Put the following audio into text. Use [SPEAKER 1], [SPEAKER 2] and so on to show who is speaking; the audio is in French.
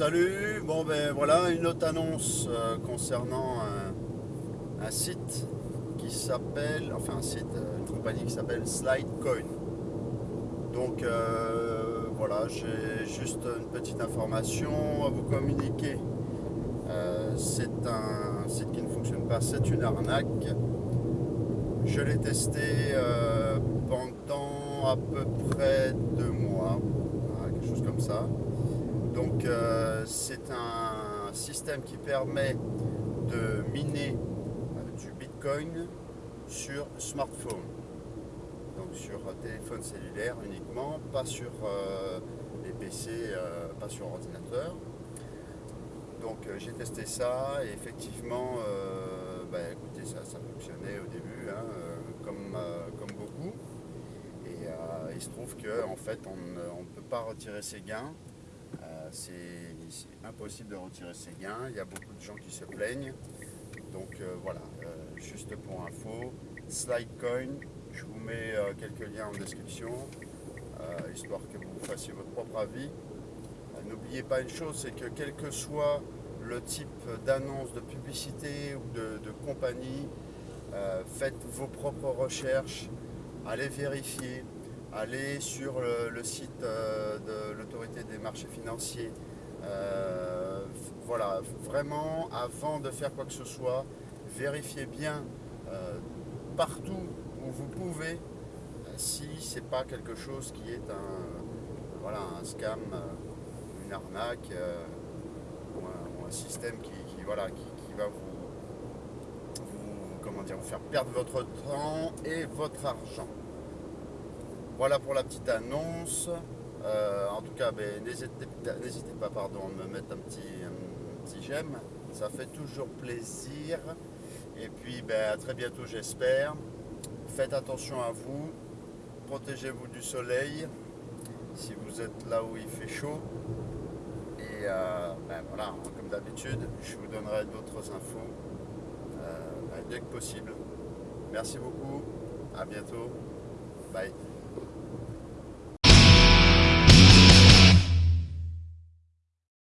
[SPEAKER 1] Bon ben voilà une autre annonce euh, concernant un, un site qui s'appelle, enfin un site, euh, une compagnie qui s'appelle Slidecoin. Donc euh, voilà, j'ai juste une petite information à vous communiquer. Euh, c'est un site qui ne fonctionne pas, c'est une arnaque. Je l'ai testé euh, pendant à peu près deux mois, quelque chose comme ça. Donc euh, c'est un système qui permet de miner euh, du Bitcoin sur smartphone. Donc sur téléphone cellulaire uniquement, pas sur euh, les PC, pas sur ordinateur. Donc j'ai testé ça et effectivement, bah, écoutez, ça, ça fonctionnait au début hein, comme, comme beaucoup. Et il se trouve qu'en en fait, on ne peut pas retirer ses gains. C'est impossible de retirer ses gains. Il y a beaucoup de gens qui se plaignent. Donc euh, voilà, euh, juste pour info, Slidecoin, je vous mets euh, quelques liens en description, histoire que vous fassiez votre propre avis. N'oubliez pas une chose, c'est que quel que soit le type d'annonce, de publicité ou de, compagnie, faites vos propres recherches, allez vérifier, allez sur le, site euh, de l'autorité des marchés financiers. Euh, voilà, vraiment, avant de faire quoi que ce soit, vérifiez bien euh, partout où vous pouvez si c'est pas quelque chose qui est un, voilà, un scam, une arnaque ou, un, système qui, voilà, qui, va vous, comment dire, vous faire perdre votre temps et votre argent. Voilà pour la petite annonce. Euh, en tout cas, ben, n'hésitez pas pardon, à me mettre un petit, un petit j'aime. Ça fait toujours plaisir. Et puis ben, à très bientôt j'espère. Faites attention à vous. Protégez-vous du soleil si vous êtes là où il fait chaud. Et euh, ben, voilà, comme d'habitude, je vous donnerai d'autres infos euh, ben, dès que possible. Merci beaucoup. À bientôt. Bye.